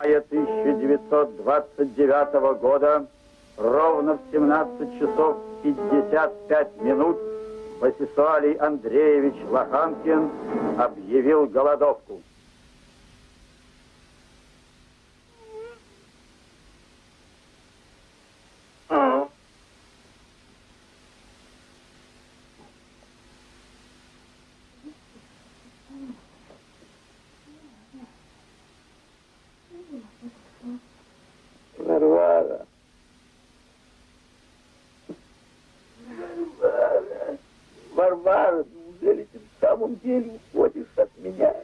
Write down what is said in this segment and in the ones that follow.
мая 1929 года ровно в 17 часов 55 минут Васисуалий Андреевич Лоханкин объявил голодовку. Варвара. Варвара. Варвара, неужели ты в самом деле уходишь от меня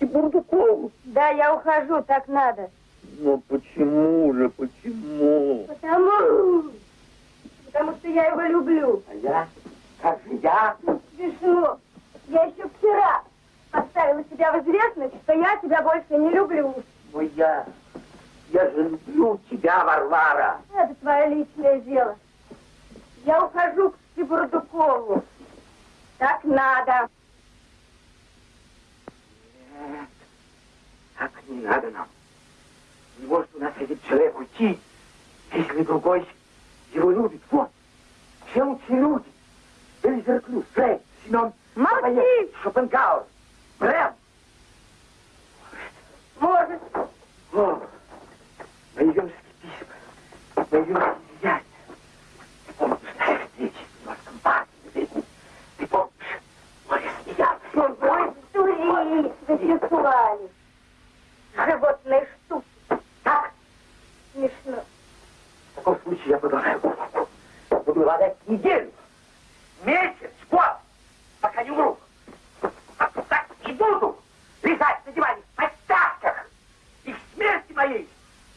к Бурдукову? Да, я ухожу, так надо. Но почему же, почему? Потому... Потому что я его люблю. А я? Как же я? Смешно. Я еще вчера поставила себя в известность, что я тебя больше не люблю. Но я... Я же люблю тебя, Варвара. Это твое личное дело. Я ухожу к Бурдукову. Так надо. Нет, так не надо нам. Не может у нас один человек уйти, если другой его любит. Вот, все лучшие люди. Элизерклю, Фрейд, Семен, Молчи! Шопенгауэр, Брем. Может. О, мои письма, мои дури, Вячеславе. Животные штуки. Так? Смешно. В таком случае я голову. Буду ладать неделю, месяц, год, пока не умру. А так и буду лежать на диване в подтяжках. И к смерти моей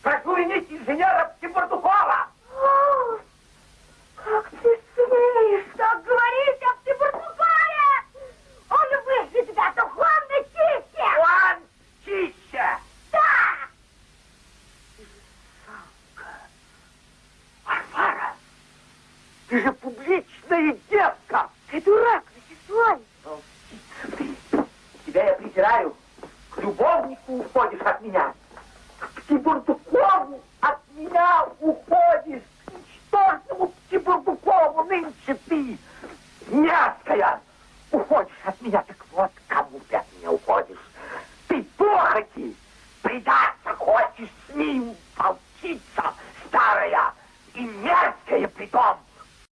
прошу винить инженера Птибурдукова. О, как ты смеешь так говорить о Птибурдукове? Он выше тебя духовно чище. Он чище. Да. Варвара, ты же публичная девка. Ты дурак, Вячеслав. Волчица ты. Тебя я презираю. К любовнику уходишь от меня. К Птибурдукову от меня уходишь. К ничтожному Птибурдукову нынче ты. Мерзкая. Уходишь от меня. Так вот, кому ты от меня уходишь. Ты похоти. Предаться хочешь с ним.